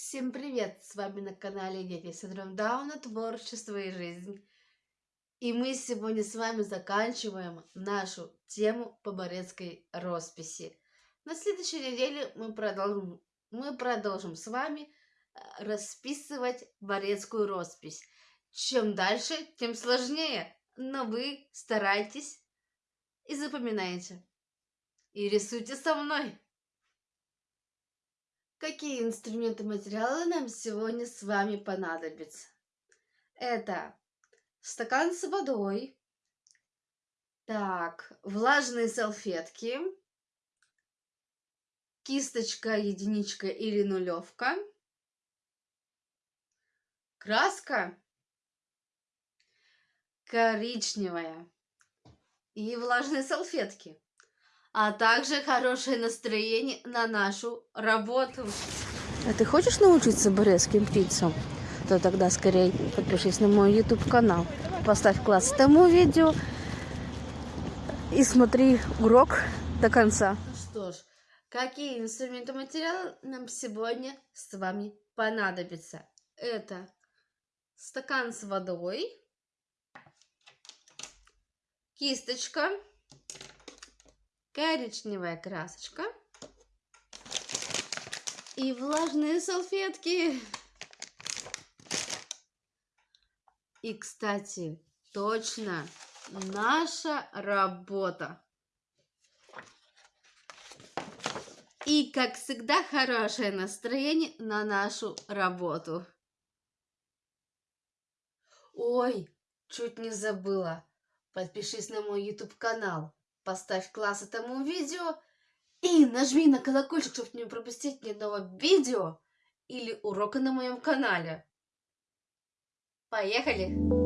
Всем привет! С вами на канале Дети с синдромом Дауна, творчество и жизнь. И мы сегодня с вами заканчиваем нашу тему по Борецкой росписи. На следующей неделе мы продолжим, мы продолжим с вами э, расписывать Борецкую роспись. Чем дальше, тем сложнее, но вы старайтесь и запоминайте. И рисуйте со мной. Какие инструменты материалы нам сегодня с вами понадобятся? Это стакан с водой, так, влажные салфетки, кисточка, единичка или нулевка, краска коричневая и влажные салфетки а также хорошее настроение на нашу работу. А ты хочешь научиться борецким птицам? То тогда скорее подпишись на мой YouTube канал, поставь класс этому видео и смотри урок до конца. Ну что ж, какие инструменты материалы нам сегодня с вами понадобятся? Это стакан с водой, кисточка, коричневая красочка и влажные салфетки. И, кстати, точно наша работа. И, как всегда, хорошее настроение на нашу работу. Ой, чуть не забыла. Подпишись на мой YouTube канал поставь класс этому видео и нажми на колокольчик, чтобы не пропустить ни одного видео или урока на моем канале. Поехали!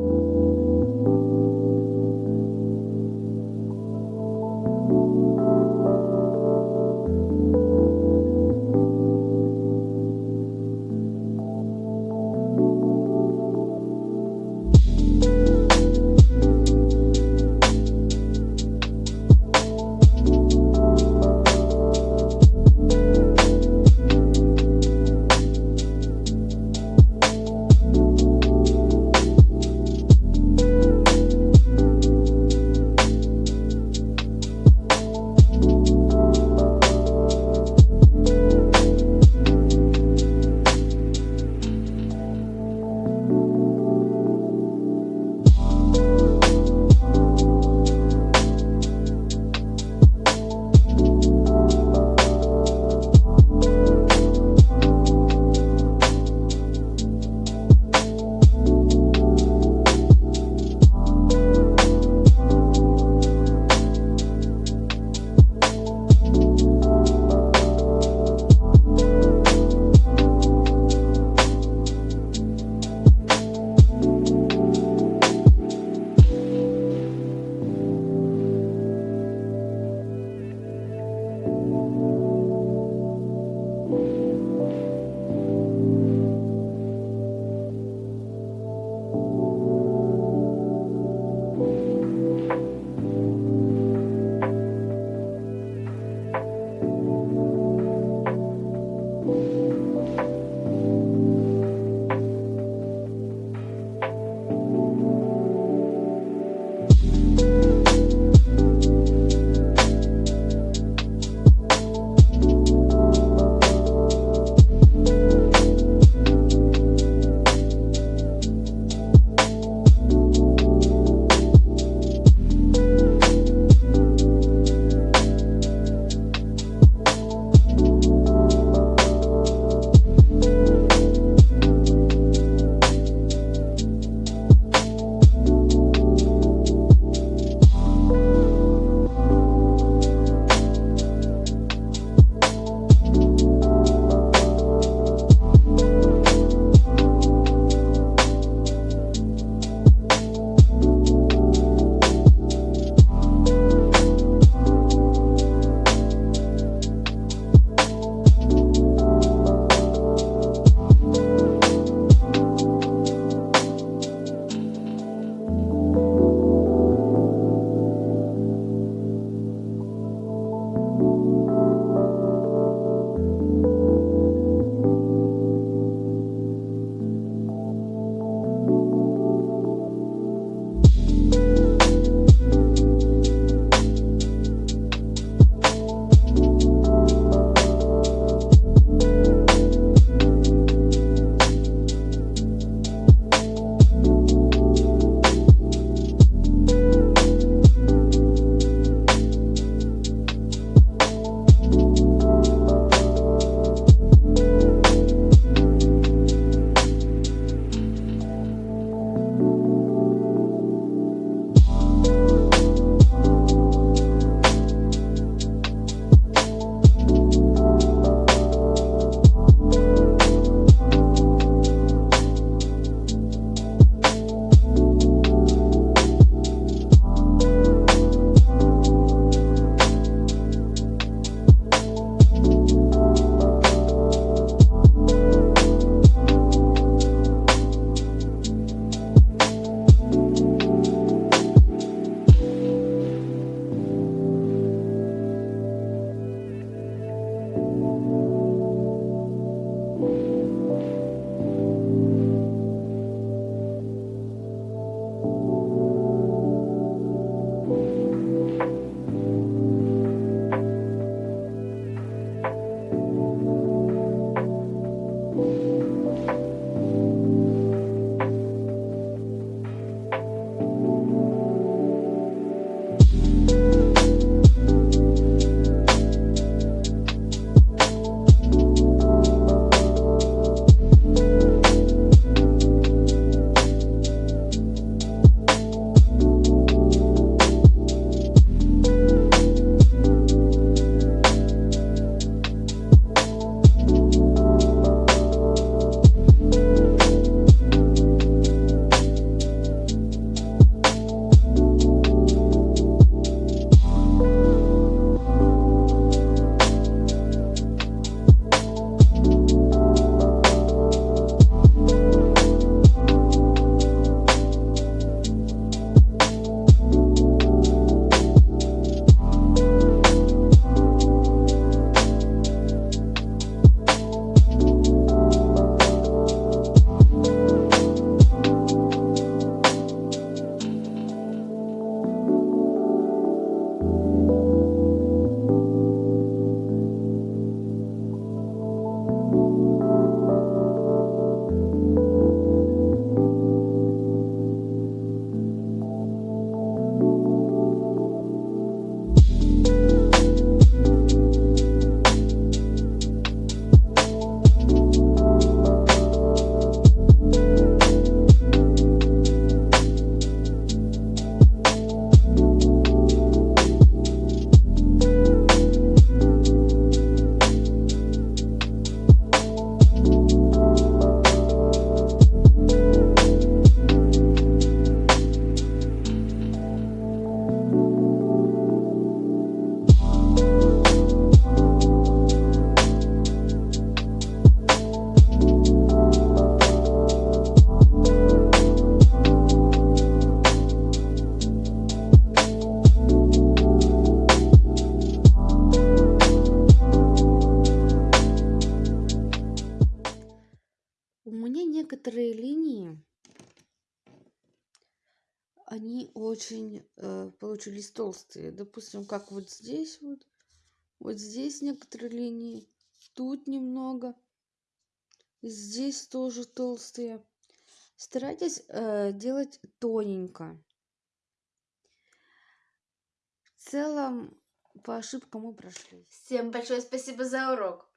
Некоторые линии, они очень э, получились толстые. Допустим, как вот здесь вот, вот здесь некоторые линии, тут немного, здесь тоже толстые. Старайтесь э, делать тоненько. В целом, по ошибкам мы прошли. Всем большое спасибо за урок.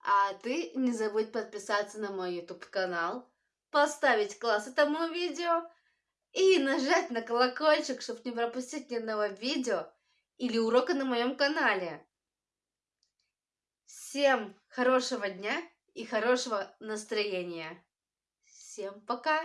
А ты не забудь подписаться на мой YouTube канал, поставить класс этому видео и нажать на колокольчик, чтобы не пропустить ни одного видео или урока на моем канале. Всем хорошего дня и хорошего настроения. Всем пока!